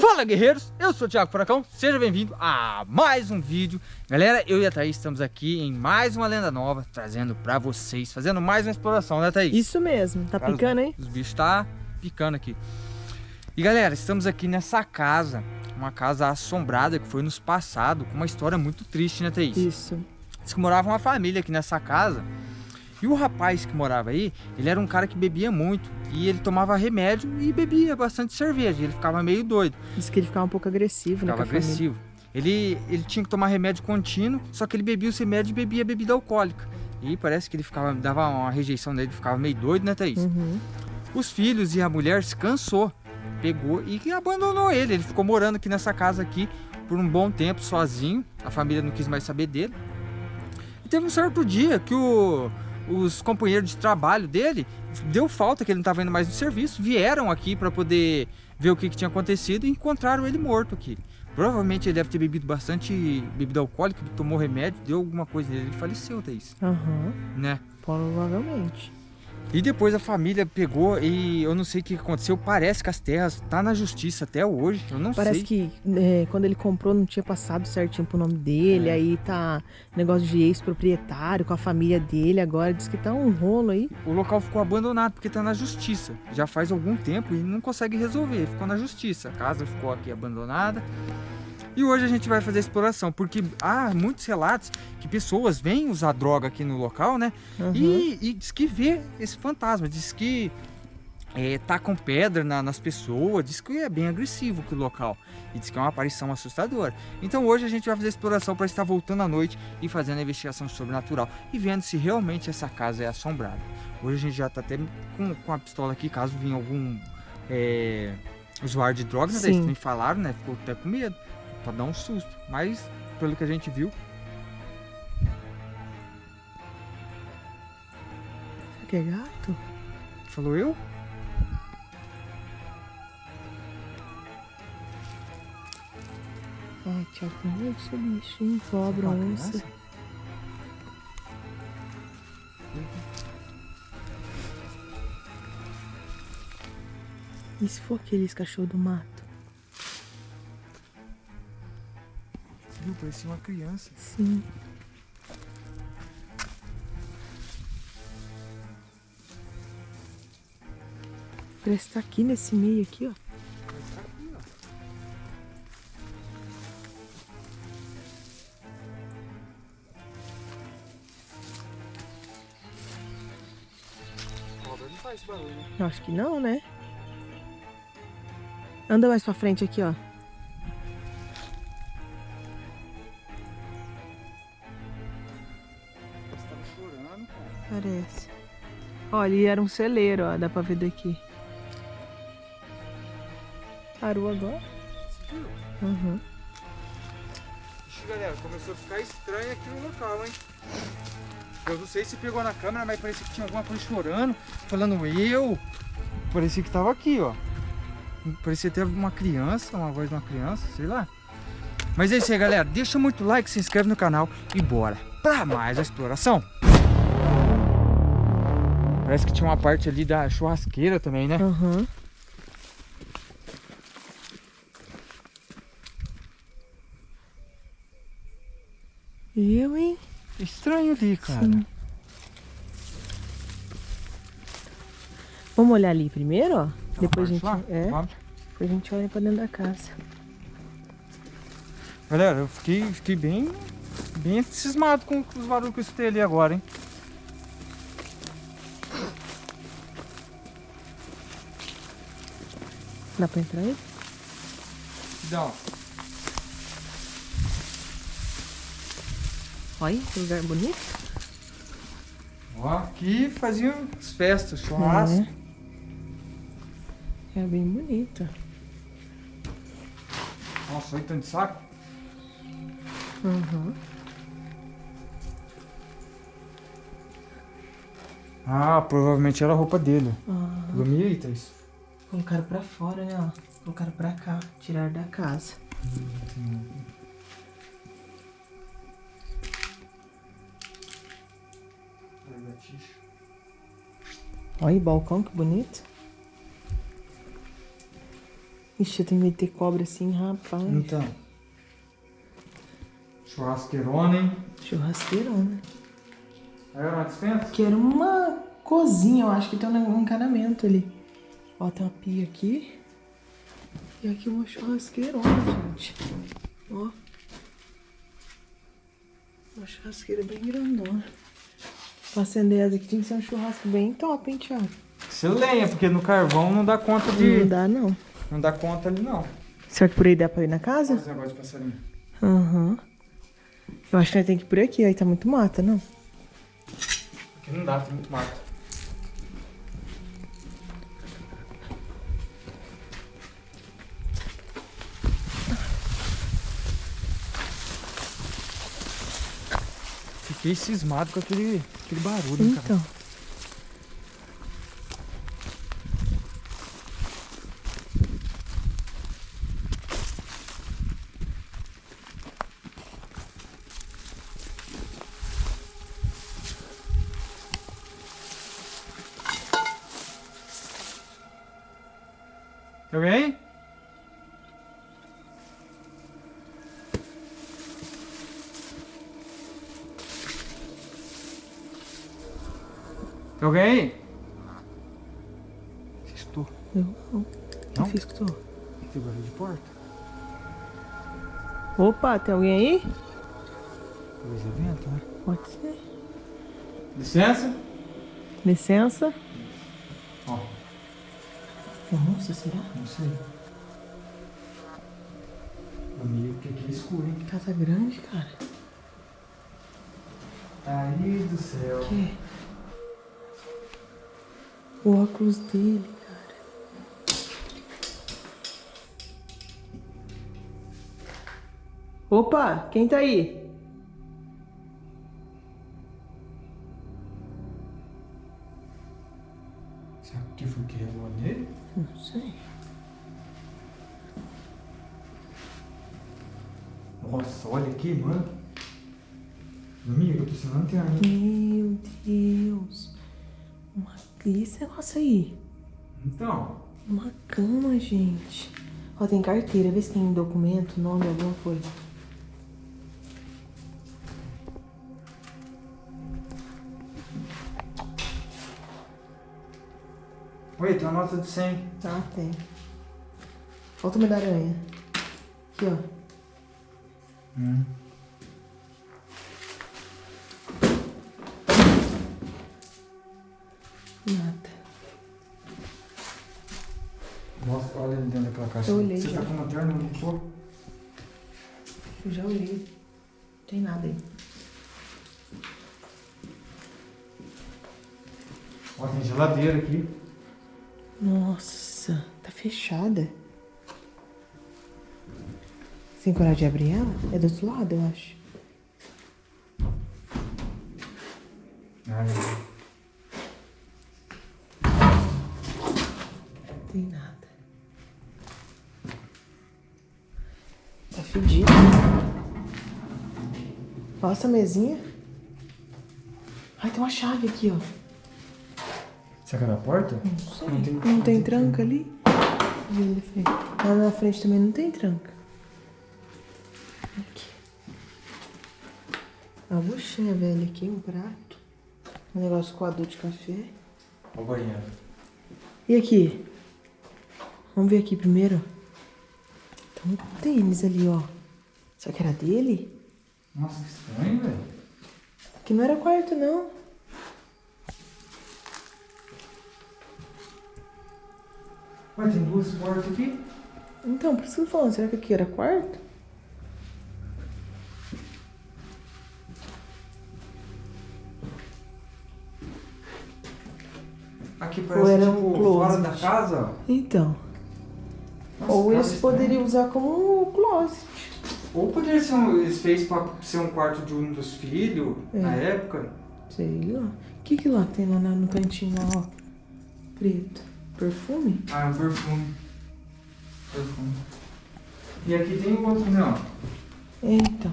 Fala guerreiros, eu sou o Thiago Furacão, seja bem-vindo a mais um vídeo Galera, eu e a Thaís estamos aqui em mais uma lenda nova Trazendo pra vocês, fazendo mais uma exploração, né Thaís? Isso mesmo, tá Cara, picando hein? Os, os bichos tá picando aqui E galera, estamos aqui nessa casa Uma casa assombrada que foi nos passado Com uma história muito triste, né Thaís? Isso Diz que morava uma família aqui nessa casa e o rapaz que morava aí, ele era um cara que bebia muito. E ele tomava remédio e bebia bastante cerveja. Ele ficava meio doido. Diz que ele ficava um pouco agressivo, né? Ficava agressivo. Ele, ele tinha que tomar remédio contínuo, só que ele bebia os remédios e bebia bebida alcoólica. E parece que ele ficava, dava uma rejeição nele, ficava meio doido, né, Thaís? Uhum. Os filhos e a mulher se cansou, pegou e abandonou ele. Ele ficou morando aqui nessa casa aqui por um bom tempo, sozinho. A família não quis mais saber dele. E teve um certo dia que o os companheiros de trabalho dele deu falta que ele não estava indo mais no serviço, vieram aqui para poder ver o que, que, tinha acontecido e encontraram ele morto aqui. Provavelmente ele deve ter bebido bastante bebida alcoólica, tomou remédio, deu alguma coisa nele, ele faleceu, Thaís. Aham. Uhum. Né? Provavelmente. E depois a família pegou e eu não sei o que aconteceu, parece que as terras tá na justiça até hoje, eu não parece sei. Parece que é, quando ele comprou não tinha passado certinho pro nome dele, é. aí tá negócio de ex-proprietário com a família dele agora, diz que tá um rolo aí. O local ficou abandonado porque tá na justiça, já faz algum tempo e não consegue resolver, ficou na justiça, a casa ficou aqui abandonada. E hoje a gente vai fazer exploração, porque há muitos relatos que pessoas vêm usar droga aqui no local, né? Uhum. E, e diz que vê esse fantasma, diz que é, tá com pedra na, nas pessoas, diz que é bem agressivo o local e diz que é uma aparição assustadora. Então hoje a gente vai fazer exploração para estar voltando à noite e fazendo a investigação sobrenatural e vendo se realmente essa casa é assombrada. Hoje a gente já está até com, com a pistola aqui, caso venha algum é, usuário de drogas, né? Eles me falaram, né? Ficou até com medo pra dar um susto. Mas, pelo que a gente viu... Você quer gato? Falou eu? Tiago, tem medo desse bicho, hein? Cobra, onça. E se for aqueles cachorro do mato? Parecia uma criança. Sim. Parece que tá aqui nesse meio aqui, ó. Tá aqui, ó. Não faz barulho, né? Eu acho que não, né? Anda mais pra frente aqui, ó. Parece. Olha, e era um celeiro, ó. Dá pra ver daqui. Parou agora? Uhum. Ixi, galera, começou a ficar estranho aqui no local, hein? Eu não sei se pegou na câmera, mas parecia que tinha alguma coisa chorando, falando eu. Parecia que tava aqui, ó. Parecia ter uma criança, uma voz de uma criança, sei lá. Mas é isso aí, galera. Deixa muito like, se inscreve no canal e bora pra mais a exploração. Parece que tinha uma parte ali da churrasqueira também, né? Uhum. Eu, hein? Estranho ali, cara. Sim. Vamos olhar ali primeiro, ó. Depois a gente, lá? é, Vamos. depois a gente olha pra dentro da casa. Galera, eu fiquei, fiquei bem, bem cismado com os barulhos que eu escutei ali agora, hein? Dá pra entrar aí? Dá. Olha, que lugar bonito. Ó, aqui faziam as festas, churrasco. É, é bem bonito. Nossa, olha tanto de saco. Uhum. Ah, provavelmente era a roupa dele. Ah. Dormia aí, Thaís? Colocaram pra fora, né, ó. Colocaram pra cá, tirar da casa. Olha o balcão, que bonito. Ixi, eu tenho medo de ter cobra assim, rapaz. Então. Churrasqueirona, hein? Churrasqueirona. Aí era uma dispensa? Que era uma cozinha, eu acho que tem um encanamento ali. Ó, tem uma pia aqui. E aqui uma churrasqueirona, gente. Ó. Uma churrasqueira bem grandona. Pra acender essa aqui tinha que ser um churrasco bem top, hein, Thiago? Você lenha, porque no carvão não dá conta de. Não dá, não. Não dá conta ali, não. Será que por aí dá pra ir na casa? Esse negócio de passarinho. Aham. Eu acho que nós temos que ir por aqui, aí tá muito mata, não? Aqui não dá, tem muito mato. Fiquei cismado com aquele, aquele barulho, hein, cara. Então. Tá bem? Tem alguém aí? Estou. Eu não. Não? Não fiz que tô. Tem barulho de porta? Opa, tem alguém aí? Talvez é vento, né? Pode ser. Licença? Licença. Ó, Nossa, será? não sei. Amigo, que aqui é escuro, hein? Casa grande, cara. Aí do céu. Que? O óculos dele, cara. Opa, quem tá aí? Será que foi que relou nele? Não sei. Nossa, olha aqui, mano. Amigo, eu tô sem lanterna. Meu Deus. Uma... E esse negócio aí? Então, Uma cama, gente. Ó, tem carteira. Vê se tem documento, nome, alguma coisa. oi, tem uma nota de 100. Ah, tem. Falta uma da aranha. Aqui, ó. Hum. Nada. Nossa, olha ali dentro daquela caixa. Eu olhei Você já. tá com lanterna, não tô? Eu já olhei. Não tem nada aí. Ó, tem geladeira aqui. Nossa, tá fechada. Sem coragem de abrir ela? É do outro lado, eu acho. Ah, Não tem nada. Tá fedido. Essa mesinha. Ai, tem uma chave aqui, ó. Será que é da porta? Não sei. Não tem- Não tem tranca ali? Na. Lá na frente também não tem tranca. Aqui. Uma buchinha velha aqui, um prato. Um negócio coador de café. Ó o banheiro. E aqui? Vamos ver aqui primeiro. Tem um tênis ali, ó. Será que era dele? Nossa, que estranho, velho. Aqui não era quarto, não. Ué, tem duas portas aqui? Então, por isso que eu tô falando. Será que aqui era quarto? Aqui Ou parece era tipo um closet? fora da casa, ó. Então. Ou eles poderiam usar como um closet. Ou poderia ser um. Eles fez pra ser um quarto de um dos filhos É. na época. Sei lá. O que que lá tem lá no cantinho lá, ó? Preto. Perfume? Ah, um perfume. Perfume. E aqui tem um outro, não. Então.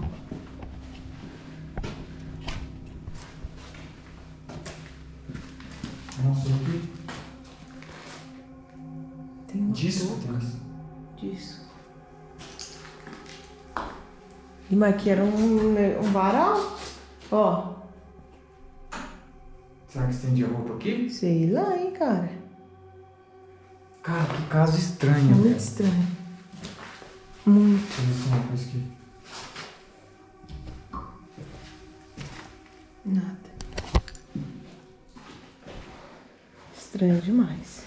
Nossa, aqui. Tem Disco, disso. E mas aqui era um, um varal. Ó. Será que estende a roupa aqui? Sei lá, hein, cara. Cara, que caso estranho. Muito estranho. Muito. Deixa eu ver se uma coisa aqui. Nada. Estranho demais.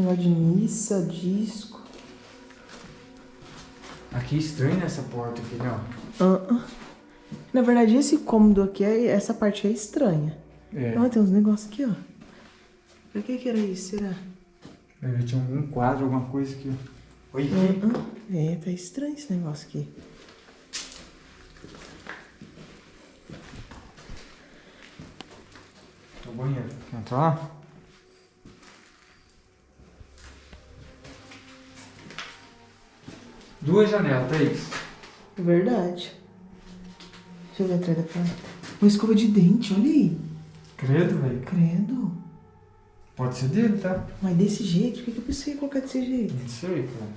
Negócio de missa, disco. Aqui é estranho nessa porta aqui, ó. Ah, ah. Na verdade, esse cômodo aqui, é, essa parte é estranha. É. Olha, tem uns negócios aqui, ó. Pra que que era isso, será? Ver, tinha algum quadro, alguma coisa aqui, aqui. Ah, ah. É, tá estranho esse negócio aqui. O banheiro. Quer entrar lá? Duas janelas, Thaís. Verdade. Deixa eu ver atrás da porta. Uma escova de dente, olha aí. Credo, velho. Credo. Pode ser dele, tá? Mas desse jeito? Por que que eu pensei colocar desse jeito? Não sei, cara.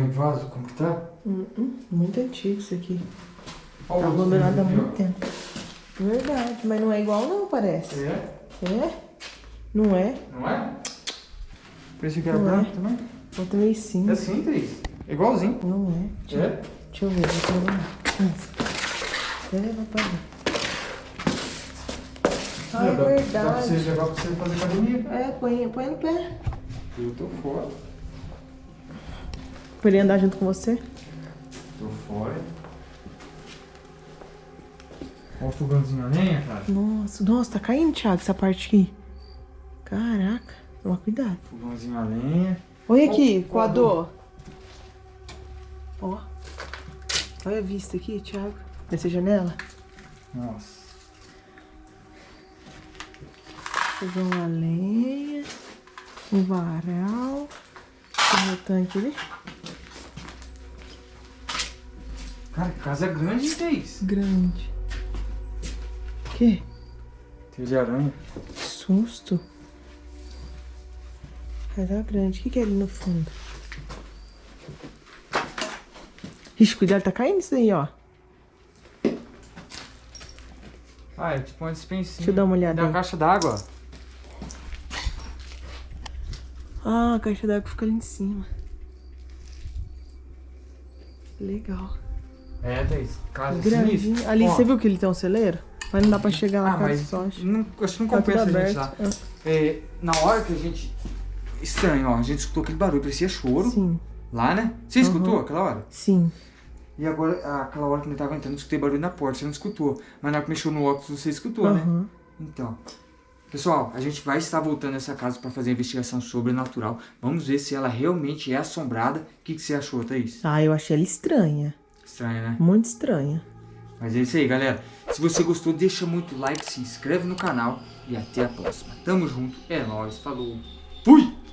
Olha o vaso, como que tá? Hum, hum, muito antigo isso aqui. Olha Tá o outro abandonado há muito ó. tempo. Verdade, mas não é igual não, parece. É? É? Não é? Não é? Pensei que era Não é. branco também. Outra meio sim. É sim, Thaís. É igualzinho. Não é. Deixa, É? deixa eu ver, deixa eu levar pra ver. Ah, é Dá- Dá pra você verdade. levar pra você fazer academia. É, põe, põe no pé. Eu tô fora. Pra ele andar junto com você. Tô fora. Olha o fogãozinho a lenha, cara. Nossa, nossa, tá caindo, Thiago, essa parte aqui. Caraca, toma cuidado. Fogãozinho a lenha. Olha aqui, coador. Ó. Olha a vista aqui, Thiago. Dessa janela. Nossa. Fogão a lenha. Um varal. Tem o tanque ali. Cara, casa grande, hein, Thaís? Grande. Que? Teia de aranha. Que susto. Casa grande. O que, que é ali no fundo? Ixi, cuidado, tá caindo isso aí, ó. Ah, é tipo uma dispensinha. Deixa eu dar uma olhada Da aí. caixa d'água. Ah, a caixa d'água fica ali em cima. Legal. É, Thaís. Casa sinistra. Ali, Ó, você viu que ele tem um celeiro? Mas não dá pra chegar lá Ah, com a mas sorte. não, acho que não Tá compensa a gente lá. É, na hora que a gente... Estranho, ó. A gente escutou aquele barulho, parecia choro. Sim, Lá, né? Você escutou aquela hora? sim. E agora, aquela hora que ele tava entrando, eu escutei barulho na porta. Você não escutou. Mas na hora que mexeu no óculos, você escutou, né? Aham. Então, pessoal, a gente vai estar voltando a essa casa para fazer a investigação sobrenatural. Vamos ver se ela realmente é assombrada. O que, que você achou, Thaís? Ah, eu achei ela estranha. Estranha, né? Muito estranha. Mas é isso aí, galera. Se você gostou, deixa muito like, se inscreve no canal e até a próxima. Tamo junto, é nóis, falou, fui!